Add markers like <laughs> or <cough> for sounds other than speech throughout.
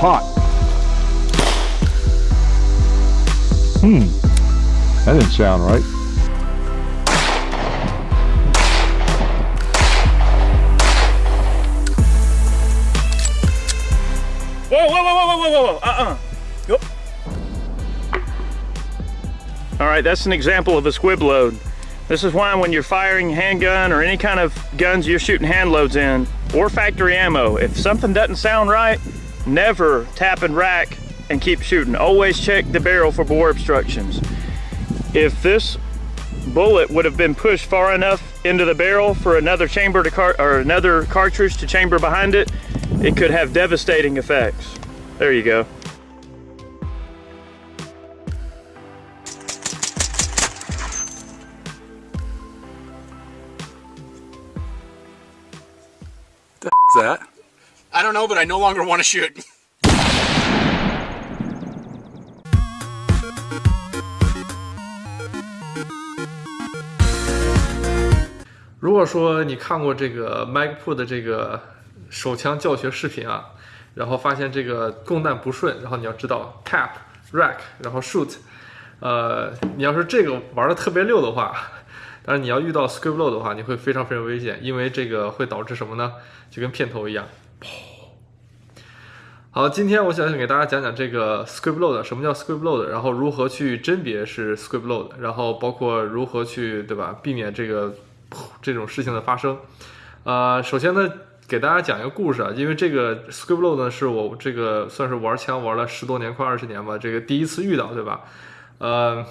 hot. Hmm, that didn't sound right. Whoa, whoa, whoa, whoa, whoa, whoa, whoa, uh-uh. Yep. All right, that's an example of a squib load. This is why when you're firing handgun or any kind of guns you're shooting hand loads in, or factory ammo, if something doesn't sound right, never tap and rack and keep shooting. Always check the barrel for bore obstructions. If this bullet would have been pushed far enough into the barrel for another chamber to car or another cartridge to chamber behind it, it could have devastating effects. There you go. Is that? I don't know, but I no longer want to shoot. <laughs> 如果说你看过这个 MacPro 的这个手枪教学视频啊，然后发现这个供弹不顺，然后你要知道 tap、rack，然后 shoot，呃，你要是这个玩的特别溜的话，<laughs> 但是你要遇到 script load 的话，你会非常非常危险，因为这个会导致什么呢？就跟片头一样，砰。好，今天我想给大家讲讲这个 script load，什么叫 script load，然后如何去甄别是 script load，然后包括如何去对吧，避免这个这种事情的发生。呃，首先呢，给大家讲一个故事啊，因为这个 script load 呢是我这个算是玩枪玩了十多年，快二十年吧，这个第一次遇到，对吧？呃。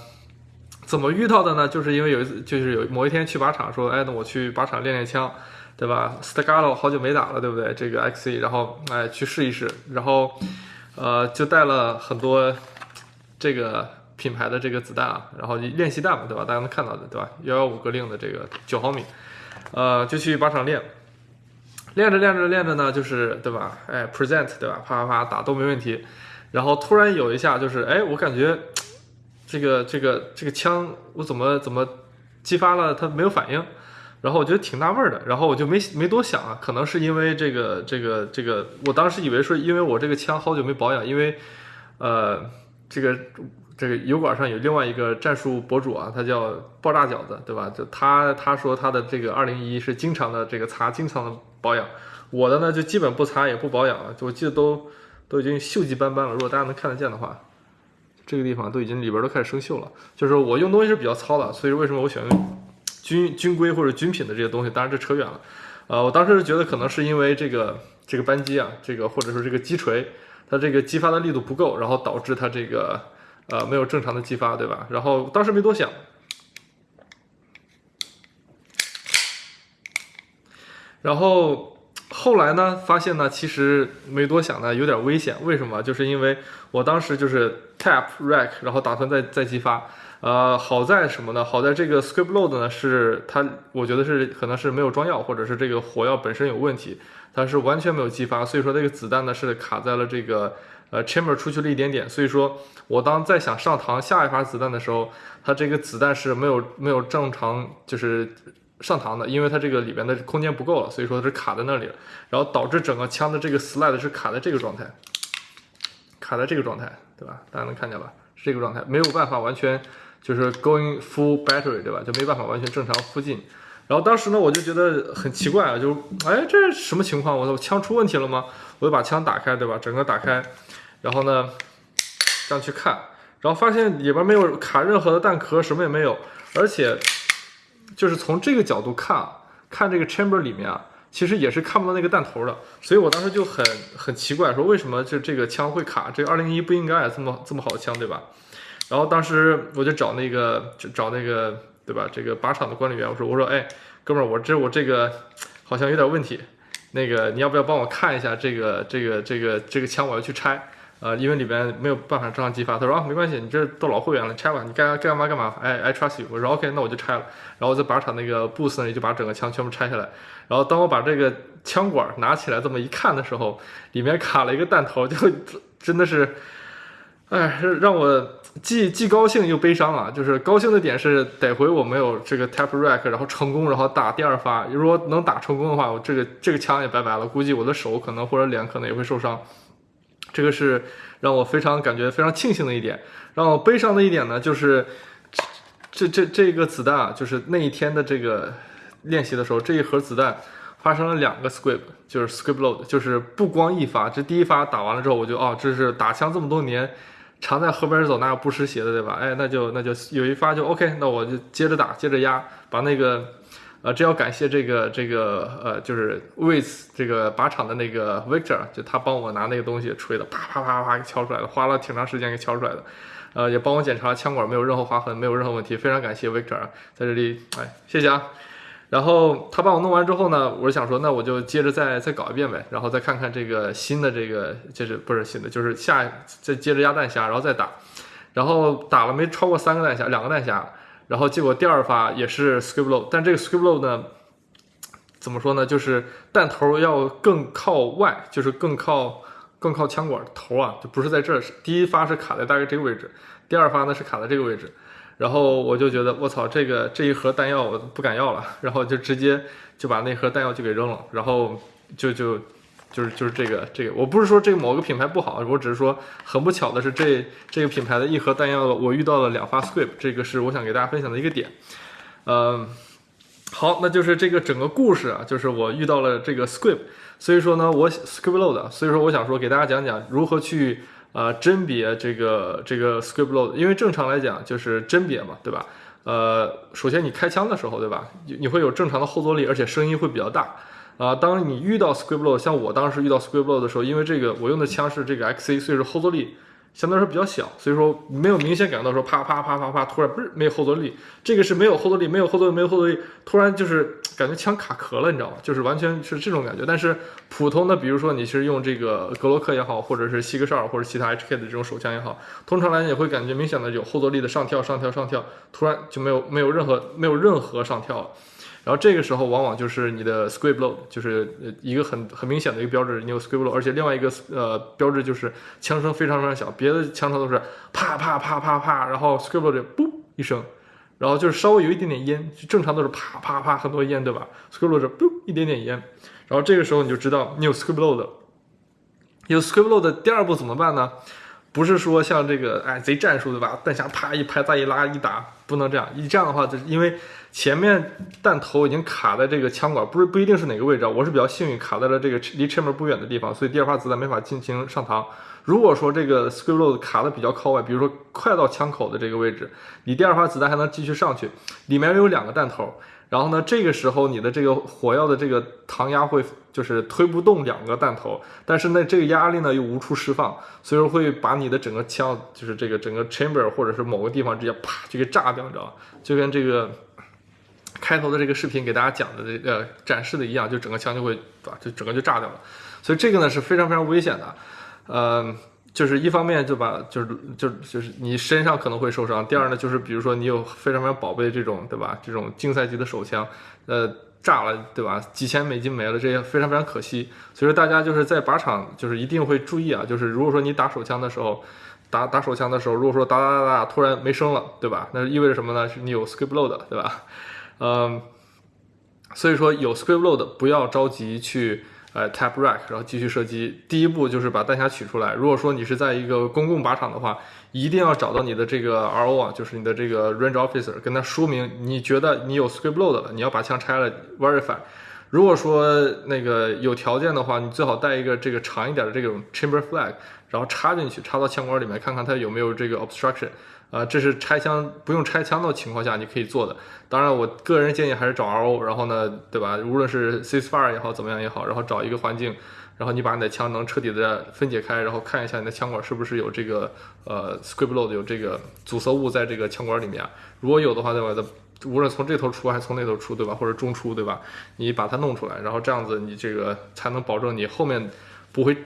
怎么遇到的呢？就是因为有一次，就是有某一天去靶场，说，哎，那我去靶场练练枪，对吧？Stagalo 好久没打了，对不对？这个 XE，然后哎去试一试，然后呃就带了很多这个品牌的这个子弹啊，然后练习弹嘛，对吧？大家能看到的，对吧？幺幺五格令的这个九毫米，呃就去靶场练，练着练着练着呢，就是对吧？哎 present 对吧？啪啪啪打都没问题，然后突然有一下就是，哎，我感觉。这个这个这个枪我怎么怎么激发了它没有反应，然后我觉得挺纳闷儿的，然后我就没没多想啊，可能是因为这个这个这个，我当时以为说因为我这个枪好久没保养，因为呃这个这个油管上有另外一个战术博主啊，他叫爆炸饺子，对吧？就他他说他的这个二零一是经常的这个擦，经常的保养，我的呢就基本不擦也不保养了，我记得都都已经锈迹斑斑了，如果大家能看得见的话。这个地方都已经里边都开始生锈了，就是我用东西是比较糙的，所以为什么我选用军军规或者军品的这些东西？当然这扯远了，呃，我当时是觉得可能是因为这个这个扳机啊，这个或者说这个击锤，它这个激发的力度不够，然后导致它这个呃没有正常的激发，对吧？然后当时没多想，然后。后来呢，发现呢，其实没多想呢，有点危险。为什么？就是因为我当时就是 tap rack，然后打算再再激发。呃，好在什么呢？好在这个 script load 呢，是它，我觉得是可能是没有装药，或者是这个火药本身有问题，它是完全没有激发。所以说这个子弹呢是卡在了这个呃 chamber 出去了一点点。所以说我当再想上膛下一发子弹的时候，它这个子弹是没有没有正常就是。上膛的，因为它这个里边的空间不够了，所以说是卡在那里了，然后导致整个枪的这个 slide 是卡在这个状态，卡在这个状态，对吧？大家能看见吧？是这个状态，没有办法完全就是 going full battery，对吧？就没办法完全正常附近。然后当时呢，我就觉得很奇怪啊，就哎，这什么情况？我的枪出问题了吗？我就把枪打开，对吧？整个打开，然后呢，这样去看，然后发现里边没有卡任何的弹壳，什么也没有，而且。就是从这个角度看，看这个 chamber 里面啊，其实也是看不到那个弹头的，所以我当时就很很奇怪，说为什么就这个枪会卡？这个二零一不应该这么这么好的枪，对吧？然后当时我就找那个找那个对吧？这个靶场的管理员，我说我说哎，哥们儿，我这我这个好像有点问题，那个你要不要帮我看一下这个这个这个这个枪？我要去拆。呃，因为里边没有办法正常激发，他说啊，没关系，你这都老会员了，拆吧，你该该干嘛干嘛，哎，I trust you。我说 OK，那我就拆了。然后在靶场那个 booth 那里就把整个枪全部拆下来。然后当我把这个枪管拿起来这么一看的时候，里面卡了一个弹头，就 <laughs> 真的是，哎，让我既既高兴又悲伤啊。就是高兴的点是得回我没有这个 tap rack，然后成功，然后打第二发。如果能打成功的话，我这个这个枪也拜拜了，估计我的手可能或者脸可能也会受伤。这个是让我非常感觉非常庆幸的一点。让我悲伤的一点呢，就是这这这个子弹啊，就是那一天的这个练习的时候，这一盒子弹发生了两个 squib，就是 squib load，就是不光一发，这第一发打完了之后，我就哦，这是打枪这么多年。常在河边走，哪有不湿鞋的，对吧？哎，那就那就有一发就 OK，那我就接着打，接着压，把那个，呃，这要感谢这个这个呃，就是 with 这个靶场的那个 Victor，就他帮我拿那个东西吹的，啪啪啪啪给敲出来的，花了挺长时间给敲出来的，呃，也帮我检查枪管没有任何划痕，没有任何问题，非常感谢 Victor，在这里，哎，谢谢啊。然后他帮我弄完之后呢，我是想说，那我就接着再再搞一遍呗，然后再看看这个新的这个，就是不是新的，就是下再接着压弹匣，然后再打，然后打了没超过三个弹匣，两个弹匣，然后结果第二发也是 skiblo，但这个 skiblo 呢，怎么说呢，就是弹头要更靠外，就是更靠更靠枪管头啊，就不是在这儿，第一发是卡在大概这个位置，第二发呢是卡在这个位置。然后我就觉得我操，这个这一盒弹药我不敢要了，然后就直接就把那盒弹药就给扔了，然后就就就是就是这个这个，我不是说这个某个品牌不好，我只是说很不巧的是这这个品牌的一盒弹药我遇到了两发 squib，这个是我想给大家分享的一个点。嗯，好，那就是这个整个故事啊，就是我遇到了这个 squib，所以说呢我 Scribload，所以说我想说给大家讲讲如何去。啊，甄别这个这个 scribload 因为正常来讲就是甄别嘛，对吧？呃，首先你开枪的时候，对吧？你会有正常的后坐力，而且声音会比较大。啊，当你遇到 scribload 像我当时遇到 scribload 的时候，因为这个我用的枪是这个 XC，所以说后坐力。相对来说比较小，所以说没有明显感到说啪啪啪啪啪，突然不是没有后坐力，这个是没有后坐力，没有后坐力，没有后坐力，突然就是感觉枪卡壳了，你知道吗？就是完全是这种感觉。但是普通的，比如说你是用这个格洛克也好，或者是西格绍尔或者其他 HK 的这种手枪也好，通常来讲也会感觉明显的有后坐力的上跳上跳上跳，突然就没有没有任何没有任何上跳了。然后这个时候往往就是你的 squib load，就是一个很很明显的一个标志，你有 squib load，而且另外一个呃标志就是枪声非常非常小，别的枪声都是啪啪啪啪啪，然后 squib load 嘣一声，然后就是稍微有一点点烟，正常都是啪啪啪很多烟，对吧？squib load 嘣一点点烟，然后这个时候你就知道你有 squib load，有 squib load，第二步怎么办呢？不是说像这个哎贼战术对吧？弹匣啪一拍再一拉一打，不能这样，一这样的话就是因为。前面弹头已经卡在这个枪管，不是不一定是哪个位置啊，我是比较幸运卡在了这个离 chamber 不远的地方，所以第二发子弹没法进行上膛。如果说这个 squib load 卡的比较靠外，比如说快到枪口的这个位置，你第二发子弹还能继续上去，里面有两个弹头，然后呢，这个时候你的这个火药的这个膛压会就是推不动两个弹头，但是呢，这个压力呢又无处释放，所以说会把你的整个枪就是这个整个 chamber 或者是某个地方直接啪就给炸掉，你知道吗？就跟这个。开头的这个视频给大家讲的这个展示的一样，就整个枪就会对吧，就整个就炸掉了。所以这个呢是非常非常危险的，呃，就是一方面就把就是就就是你身上可能会受伤，第二呢就是比如说你有非常非常宝贝这种对吧，这种竞赛级的手枪，呃，炸了对吧，几千美金没了，这些非常非常可惜。所以说大家就是在靶场就是一定会注意啊，就是如果说你打手枪的时候，打打手枪的时候，如果说打打打打突然没声了，对吧？那意味着什么呢？是你有 squib load，对吧？<laughs> 嗯，所以说有 squib load 不要着急去呃 tap rack，然后继续射击。第一步就是把弹匣取出来。如果说你是在一个公共靶场的话，一定要找到你的这个 RO 啊，就是你的这个 range officer，跟他说明你觉得你有 scribload 了，你要把枪拆了 verify。如果说那个有条件的话，你最好带一个这个长一点的这种 chamber flag，然后插进去，插到枪管里面，看看它有没有这个 obstruction。啊，这是拆枪不用拆枪的情况下你可以做的。当然，我个人建议还是找 RO，然后呢，对吧？无论是 ceasefire 也好，怎么样也好，然后找一个环境，然后你把你的枪能彻底的分解开，然后看一下你的枪管是不是有这个呃 scribload 有这个阻塞物在这个枪管里面。如果有的话，对吧？无论从这头出还是从那头出，对吧？或者中出，对吧？你把它弄出来，然后这样子你这个才能保证你后面不会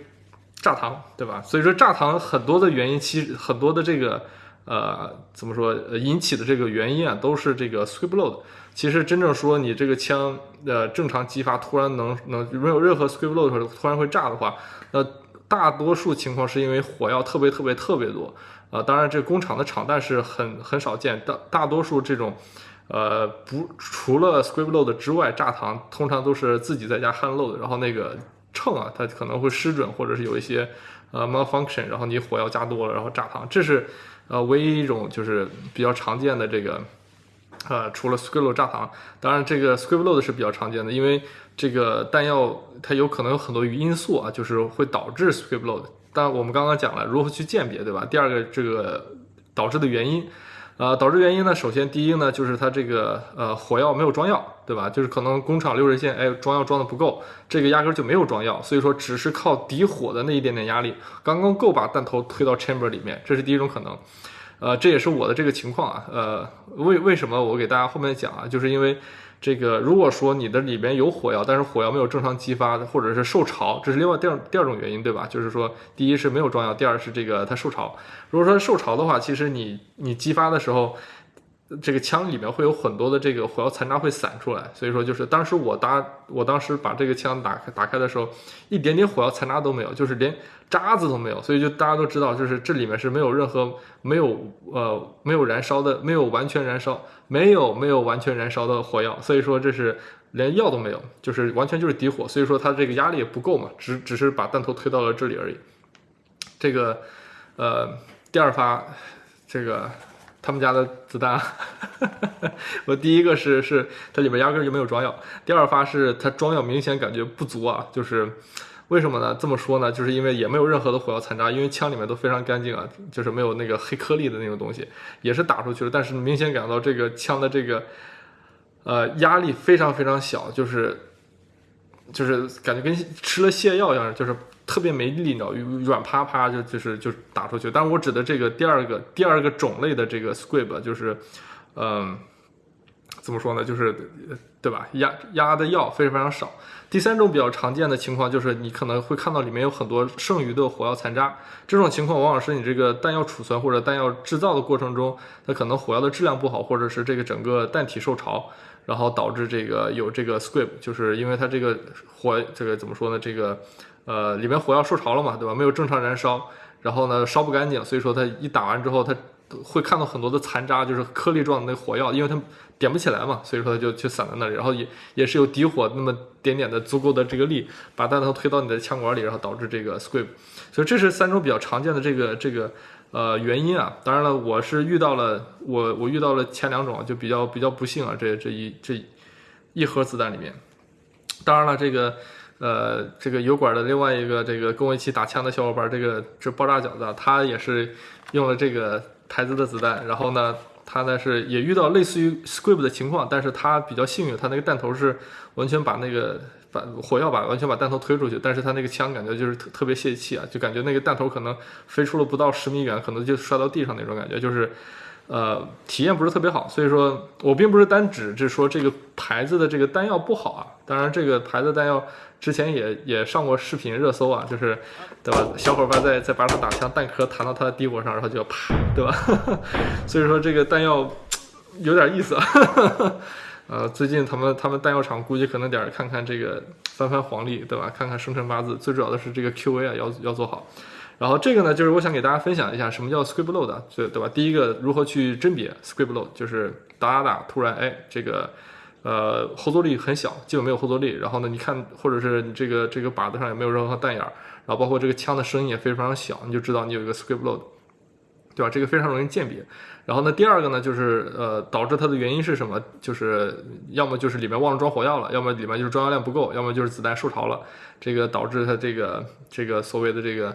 炸膛，对吧？所以说炸膛很多的原因，其实很多的这个。呃，怎么说？引起的这个原因啊，都是这个 squib load。其实真正说你这个枪呃正常激发，突然能能没有任何 squib load 的时候突然会炸的话，那大多数情况是因为火药特别特别特别多。啊，当然这工厂的厂弹是很很少见，大大多数这种呃不除了 squib load 之外，炸膛通常都是自己在家焊漏的，然后那个秤啊，它可能会失准，或者是有一些呃 malfunction，然后你火药加多了，然后炸膛，这是呃唯一一种就是比较常见的这个。呃，除了 script load 炸膛，当然这个 script load 是比较常见的，因为这个弹药它有可能有很多因素啊，就是会导致 script load。但我们刚刚讲了如何去鉴别，对吧？第二个这个导致的原因，呃，导致原因呢，首先第一呢就是它这个呃火药没有装药，对吧？就是可能工厂流水线哎装药装的不够，这个压根就没有装药，所以说只是靠底火的那一点点压力，刚刚够把弹头推到 chamber 里面，这是第一种可能。呃，这也是我的这个情况啊。呃，为为什么我给大家后面讲啊？就是因为这个，如果说你的里边有火药，但是火药没有正常激发，或者是受潮，这是另外第二第二种原因，对吧？就是说，第一是没有装药，第二是这个它受潮。如果说受潮的话，其实你你激发的时候。这个枪里面会有很多的这个火药残渣会散出来，所以说就是当时我打我当时把这个枪打开打开的时候，一点点火药残渣都没有，就是连渣子都没有，所以就大家都知道，就是这里面是没有任何没有呃没有燃烧的，没有完全燃烧，没有没有完全燃烧的火药，所以说这是连药都没有，就是完全就是底火，所以说它这个压力也不够嘛，只只是把弹头推到了这里而已。这个呃第二发这个。他们家的子弹，<laughs> 我第一个是是它里面压根就没有装药，第二发是它装药明显感觉不足啊，就是为什么呢？这么说呢，就是因为也没有任何的火药残渣，因为枪里面都非常干净啊，就是没有那个黑颗粒的那种东西，也是打出去了，但是明显感到这个枪的这个呃压力非常非常小，就是就是感觉跟吃了泻药一样，就是。特别没力，你知道，软趴趴就就是就打出去。但是我指的这个第二个第二个种类的这个 scribe，就是，嗯，怎么说呢？就是对吧？压压的药非常非常少。第三种比较常见的情况就是，你可能会看到里面有很多剩余的火药残渣。这种情况往往是你这个弹药储存或者弹药制造的过程中，它可能火药的质量不好，或者是这个整个弹体受潮，然后导致这个有这个 scrib，就是因为它这个火这个怎么说呢？这个。呃，里面火药受潮了嘛，对吧？没有正常燃烧，然后呢，烧不干净，所以说它一打完之后，它会看到很多的残渣，就是颗粒状的那火药，因为它点不起来嘛，所以说它就就散在那里，然后也也是有底火那么点点的足够的这个力，把弹头推到你的枪管里，然后导致这个 squib。所以这是三种比较常见的这个这个呃原因啊。当然了，我是遇到了我我遇到了前两种，就比较比较不幸啊，这这一这一盒子弹里面，当然了这个。呃，这个油管的另外一个这个跟我一起打枪的小伙伴，这个这爆炸饺子，他也是用了这个孩子的子弹，然后呢，他呢是也遇到类似于 Scrib 的情况，但是他比较幸运，他那个弹头是完全把那个把火药把完全把弹头推出去，但是他那个枪感觉就是特特别泄气啊，就感觉那个弹头可能飞出了不到十米远，可能就摔到地上那种感觉，就是。呃，体验不是特别好，所以说我并不是单指是说这个牌子的这个弹药不好啊。当然，这个牌子弹药之前也也上过视频热搜啊，就是对吧？小伙伴在在把它打枪，弹壳弹到他的底火上，然后就要啪，对吧？<laughs> 所以说这个弹药有点意思啊。<laughs> 呃，最近他们他们弹药厂估计可能点看看这个翻翻黄历，对吧？看看生辰八字，最主要的是这个 QA 啊，要要做好。然后这个呢，就是我想给大家分享一下什么叫 squib load，对对吧？第一个如何去甄别 squib load，就是打打打，突然哎，这个呃后坐力很小，基本没有后坐力。然后呢，你看或者是你这个这个靶子上也没有任何弹眼儿，然后包括这个枪的声音也非常小，你就知道你有一个 squib load，对吧？这个非常容易鉴别。然后呢，第二个呢，就是呃导致它的原因是什么？就是要么就是里面忘了装火药了，要么里面就是装药量不够，要么就是子弹受潮了，这个导致它这个这个所谓的这个。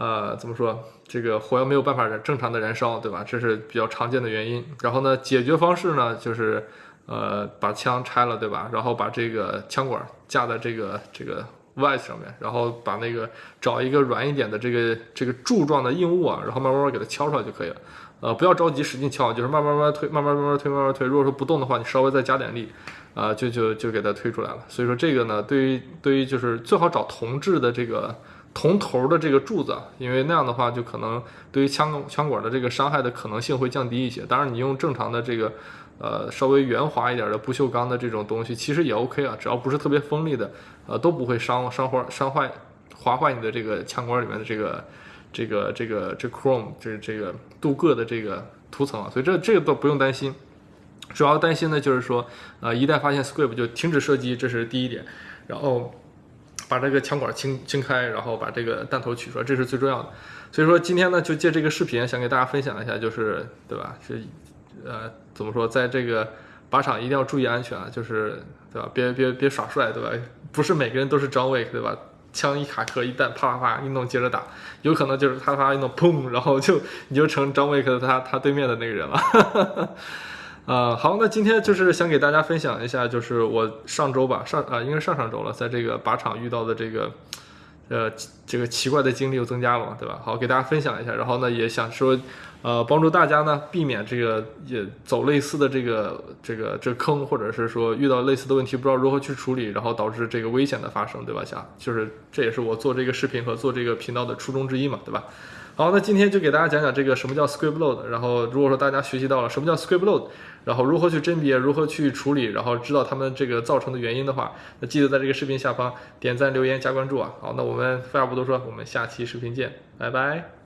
呃，怎么说？这个火药没有办法正常的燃烧，对吧？这是比较常见的原因。然后呢，解决方式呢，就是呃，把枪拆了，对吧？然后把这个枪管架在这个这个 vise 上面，然后把那个找一个软一点的这个这个柱状的硬物啊，然后慢慢慢给它敲出来就可以了。呃，不要着急使劲敲，就是慢慢慢慢推，慢慢慢慢推，慢慢推。如果说不动的话，你稍微再加点力，啊，就就就给它推出来了。所以说这个呢，对于对于就是最好找铜制的这个。铜头的这个柱子，因为那样的话就可能对于枪枪管的这个伤害的可能性会降低一些。当然，你用正常的这个，呃，稍微圆滑一点的不锈钢的这种东西，其实也 OK 啊，只要不是特别锋利的，呃，都不会伤伤坏伤坏划坏你的这个枪管里面的这个这个这个这 chrome 这这个镀铬的这个涂层啊，所以这这个都不用担心。主要担心的就是说，呃，一旦发现 squib 就停止射击，这是第一点。然后。把这个枪管清清开，然后把这个弹头取出来，这是最重要的。所以说今天呢，就借这个视频想给大家分享一下，就是对吧？是呃，怎么说，在这个靶场一定要注意安全啊，就是对吧？别别别耍帅，对吧？不是每个人都是张伟对吧？枪一卡壳，一弹啪啪啪一弄接着打，有可能就是啪啪一弄砰，然后就你就成 John Wick 他他对面的那个人了。<laughs> 啊，好，那今天就是想给大家分享一下，就是我上周吧，上啊，应该上上周了，在这个靶场遇到的这个，呃，这个奇怪的经历又增加了嘛，对吧？好，给大家分享一下，然后呢，也想说，呃，帮助大家呢避免这个也走类似的这个这个这坑，或者是说遇到类似的问题不知道如何去处理，然后导致这个危险的发生，对吧？想就是这也是我做这个视频和做这个频道的初衷之一嘛，对吧？好，那今天就给大家讲讲这个什么叫 script load。然后如果说大家学习到了什么叫 script load，然后如何去甄别，如何去处理，然后知道他们这个造成的原因的话，那记得在这个视频下方点赞、留言、加关注啊。好，那我们废话不多说，我们下期视频见，拜拜。